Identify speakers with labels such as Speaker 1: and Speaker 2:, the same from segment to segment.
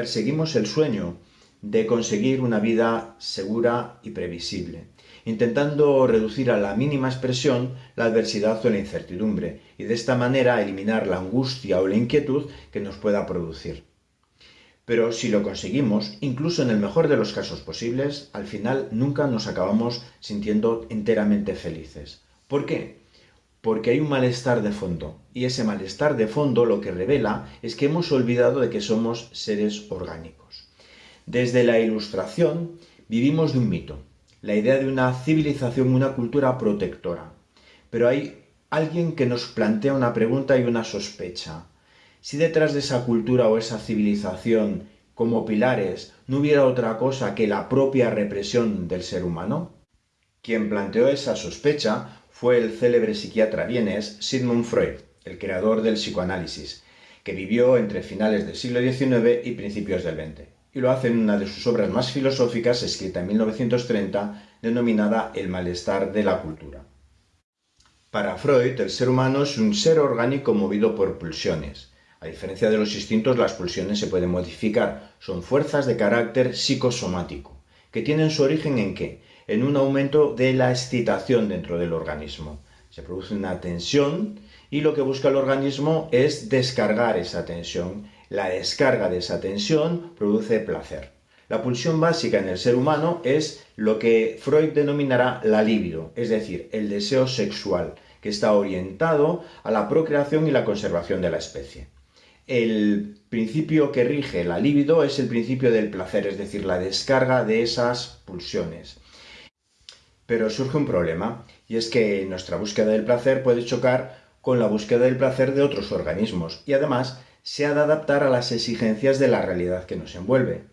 Speaker 1: perseguimos el sueño de conseguir una vida segura y previsible, intentando reducir a la mínima expresión la adversidad o la incertidumbre, y de esta manera eliminar la angustia o la inquietud que nos pueda producir. Pero si lo conseguimos, incluso en el mejor de los casos posibles, al final nunca nos acabamos sintiendo enteramente felices. ¿Por qué? Porque hay un malestar de fondo, y ese malestar de fondo lo que revela es que hemos olvidado de que somos seres orgánicos. Desde la Ilustración vivimos de un mito, la idea de una civilización, una cultura protectora. Pero hay alguien que nos plantea una pregunta y una sospecha. Si detrás de esa cultura o esa civilización, como pilares, no hubiera otra cosa que la propia represión del ser humano? Quien planteó esa sospecha fue el célebre psiquiatra vienes Sigmund Freud, el creador del psicoanálisis, que vivió entre finales del siglo XIX y principios del XX, y lo hace en una de sus obras más filosóficas, escrita en 1930, denominada El malestar de la cultura. Para Freud, el ser humano es un ser orgánico movido por pulsiones, a diferencia de los instintos, las pulsiones se pueden modificar. Son fuerzas de carácter psicosomático, que tienen su origen en qué? En un aumento de la excitación dentro del organismo. Se produce una tensión y lo que busca el organismo es descargar esa tensión. La descarga de esa tensión produce placer. La pulsión básica en el ser humano es lo que Freud denominará la libido, es decir, el deseo sexual, que está orientado a la procreación y la conservación de la especie el principio que rige la libido es el principio del placer, es decir, la descarga de esas pulsiones. Pero surge un problema, y es que nuestra búsqueda del placer puede chocar con la búsqueda del placer de otros organismos, y además se ha de adaptar a las exigencias de la realidad que nos envuelve.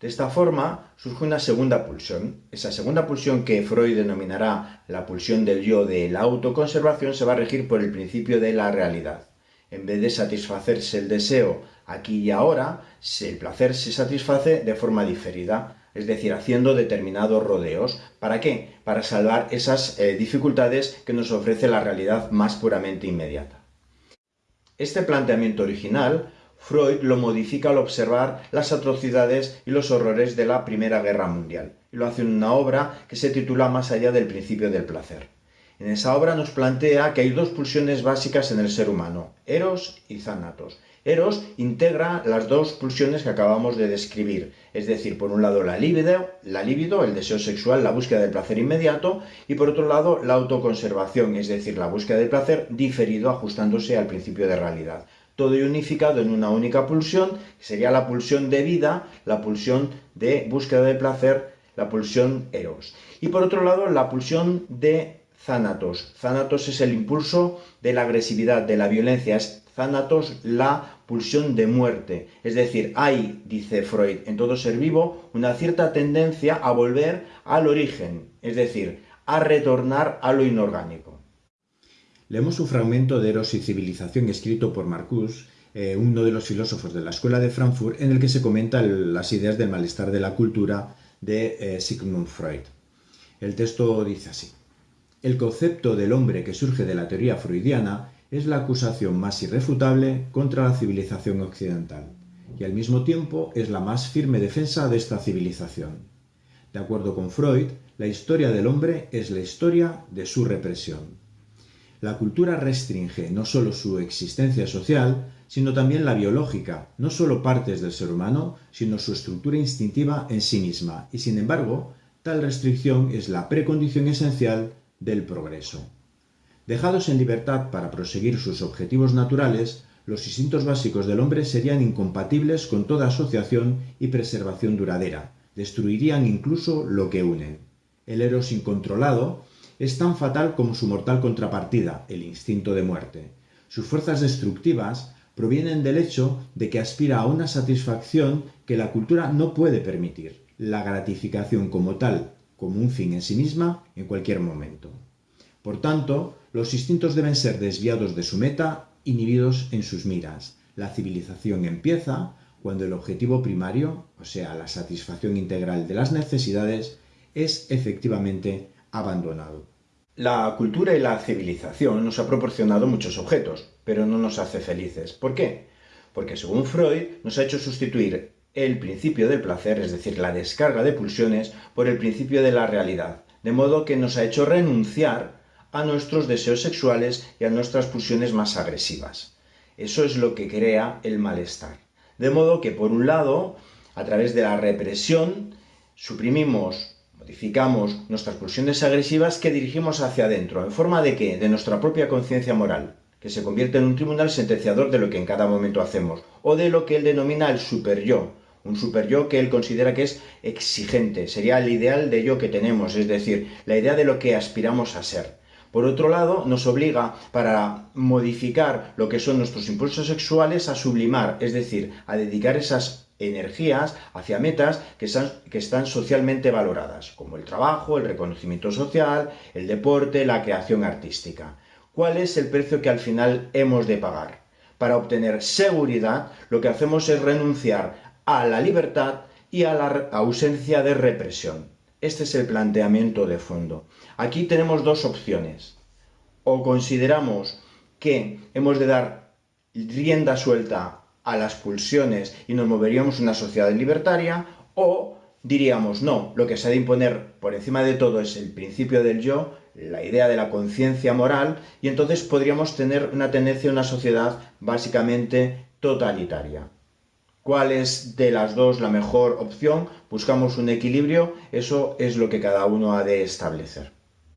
Speaker 1: De esta forma surge una segunda pulsión. Esa segunda pulsión que Freud denominará la pulsión del yo de la autoconservación se va a regir por el principio de la realidad. En vez de satisfacerse el deseo aquí y ahora, el placer se satisface de forma diferida, es decir, haciendo determinados rodeos. ¿Para qué? Para salvar esas eh, dificultades que nos ofrece la realidad más puramente inmediata. Este planteamiento original, Freud lo modifica al observar las atrocidades y los horrores de la Primera Guerra Mundial, y lo hace en una obra que se titula Más allá del principio del placer. En esa obra nos plantea que hay dos pulsiones básicas en el ser humano, Eros y Thanatos. Eros integra las dos pulsiones que acabamos de describir, es decir, por un lado la libido, la libido, el deseo sexual, la búsqueda del placer inmediato, y por otro lado la autoconservación, es decir, la búsqueda del placer diferido ajustándose al principio de realidad. Todo unificado en una única pulsión, que sería la pulsión de vida, la pulsión de búsqueda del placer, la pulsión Eros. Y por otro lado, la pulsión de Thanatos. Thanatos es el impulso de la agresividad, de la violencia. Es Thanatos la pulsión de muerte. Es decir, hay, dice Freud, en todo ser vivo una cierta tendencia a volver al origen, es decir, a retornar a lo inorgánico.
Speaker 2: Leemos un fragmento de Eros y Civilización escrito por Marcus, eh, uno de los filósofos de la Escuela de Frankfurt, en el que se comentan las ideas del malestar de la cultura de eh, Sigmund Freud. El texto dice así. El concepto del hombre que surge de la teoría freudiana es la acusación más irrefutable contra la civilización occidental, y al mismo tiempo es la más firme defensa de esta civilización. De acuerdo con Freud, la historia del hombre es la historia de su represión. La cultura restringe no solo su existencia social, sino también la biológica, no solo partes del ser humano, sino su estructura instintiva en sí misma, y sin embargo, tal restricción es la precondición esencial del progreso. Dejados en libertad para proseguir sus objetivos naturales, los instintos básicos del hombre serían incompatibles con toda asociación y preservación duradera, destruirían incluso lo que unen. El eros incontrolado es tan fatal como su mortal contrapartida, el instinto de muerte. Sus fuerzas destructivas provienen del hecho de que aspira a una satisfacción que la cultura no puede permitir, la gratificación como tal, como un fin en sí misma en cualquier momento. Por tanto, los instintos deben ser desviados de su meta, inhibidos en sus miras. La civilización empieza cuando el objetivo primario, o sea, la satisfacción integral de las necesidades, es efectivamente abandonado.
Speaker 1: La cultura y la civilización nos ha proporcionado muchos objetos, pero no nos hace felices. ¿Por qué? Porque según Freud nos ha hecho sustituir el principio del placer, es decir, la descarga de pulsiones, por el principio de la realidad, de modo que nos ha hecho renunciar a nuestros deseos sexuales y a nuestras pulsiones más agresivas. Eso es lo que crea el malestar. De modo que, por un lado, a través de la represión, suprimimos, modificamos nuestras pulsiones agresivas que dirigimos hacia adentro. ¿En forma de qué? De nuestra propia conciencia moral, que se convierte en un tribunal sentenciador de lo que en cada momento hacemos, o de lo que él denomina el super yo, un super yo que él considera que es exigente, sería el ideal de yo que tenemos, es decir, la idea de lo que aspiramos a ser. Por otro lado, nos obliga para modificar lo que son nuestros impulsos sexuales a sublimar, es decir, a dedicar esas energías hacia metas que están, que están socialmente valoradas, como el trabajo, el reconocimiento social, el deporte, la creación artística. ¿Cuál es el precio que al final hemos de pagar? Para obtener seguridad, lo que hacemos es renunciar a la libertad y a la ausencia de represión. Este es el planteamiento de fondo. Aquí tenemos dos opciones. O consideramos que hemos de dar rienda suelta a las pulsiones y nos moveríamos en una sociedad libertaria, o diríamos, no, lo que se ha de imponer por encima de todo es el principio del yo, la idea de la conciencia moral, y entonces podríamos tener una tendencia a una sociedad básicamente totalitaria cuál es de las dos la mejor opción, buscamos un equilibrio, eso es lo que cada uno ha de establecer.